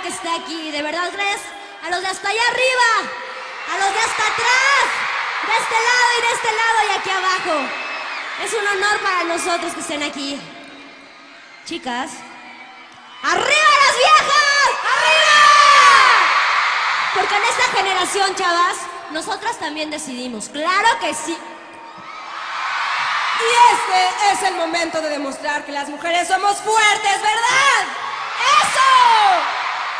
que está aquí. De verdad, gracias a los de hasta allá arriba, a los de hasta atrás, de este lado y de este lado y aquí abajo. Es un honor para nosotros que estén aquí. Chicas, ¡arriba las viejas! ¡Arriba! Porque en esta generación, chavas, nosotras también decidimos. Claro que sí. Y este es el momento de demostrar que las mujeres somos fuertes, ¿verdad?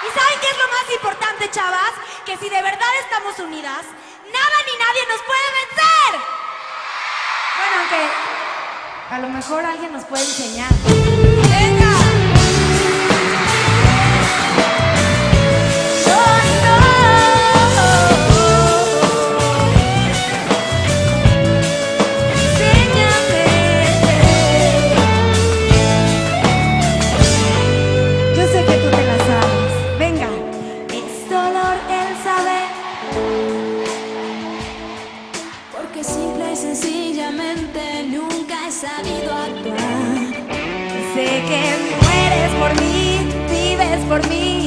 ¿Y saben qué es lo más importante, chavas? Que si de verdad estamos unidas, nada ni nadie nos puede vencer. Bueno, aunque a lo mejor alguien nos puede enseñar. Porque simple y sencillamente nunca he sabido actuar. Sé que mueres por mí, vives por mí,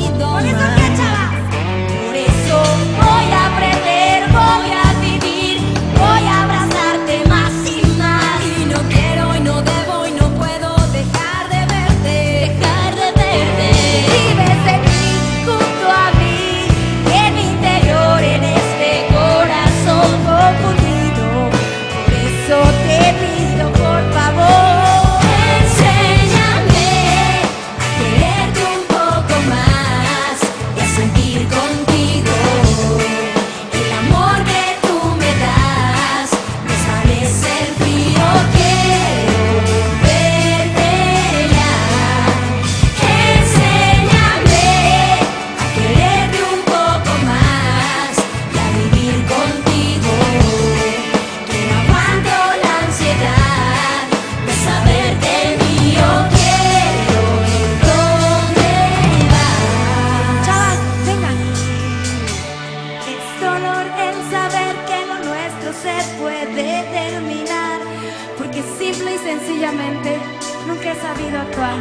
idônea. puede terminar, porque simple y sencillamente nunca he sabido actuar.